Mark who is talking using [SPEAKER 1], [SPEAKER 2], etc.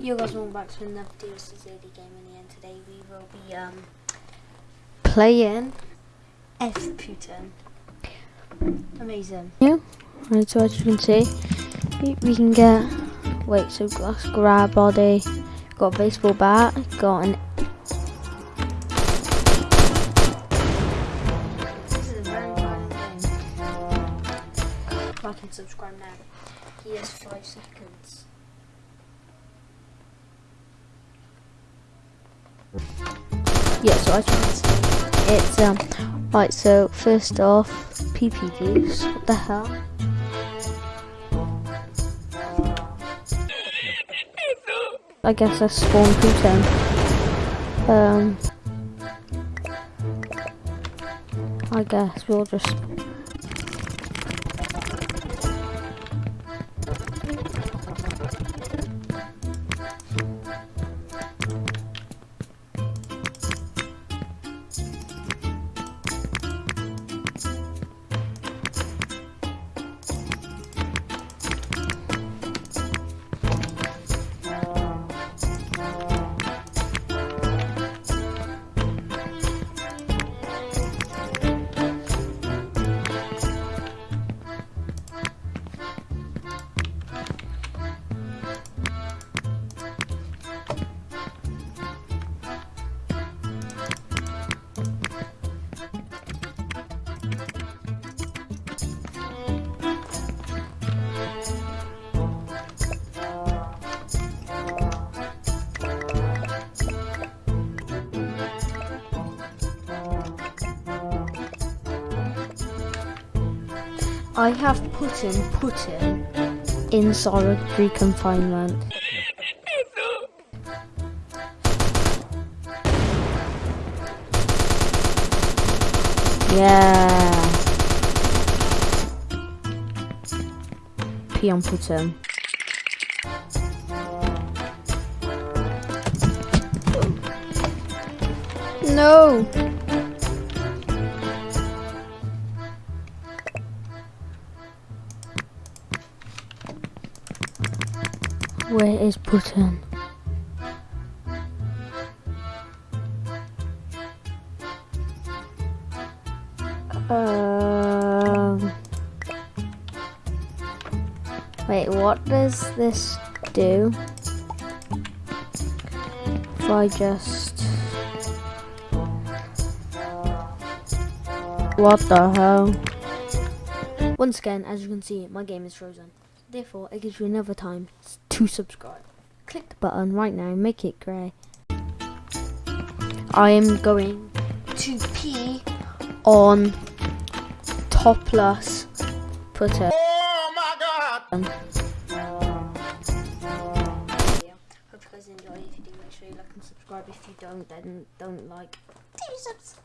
[SPEAKER 1] You guys welcome back to another DLC's Daily Gaming and today we will be um playing F Putin. Amazing.
[SPEAKER 2] Yeah, right, so as you can see, we, can get, wait, so glass grab body, got a baseball bat, got an,
[SPEAKER 1] This is a very fun game. Like and subscribe now. He has five seconds.
[SPEAKER 2] Yeah, so I can it's, um, right, so first off, PP juice, what the hell? I guess I spawned Putin. Um, I guess we'll just I have Putin, Putin in solitary confinement. Yeah. Pee on Putin. No. Where is Putin? Um. Wait, what does this do? If I just. What the hell? Once again, as you can see, my game is frozen. Therefore, it gives you another time to subscribe. Click the button right now, make it grey. I am going to pee on topless putter.
[SPEAKER 3] Oh my god!
[SPEAKER 1] Yeah. Hope you guys enjoy. If you do, make sure you like and subscribe. If you don't, then don't like. Do subscribe.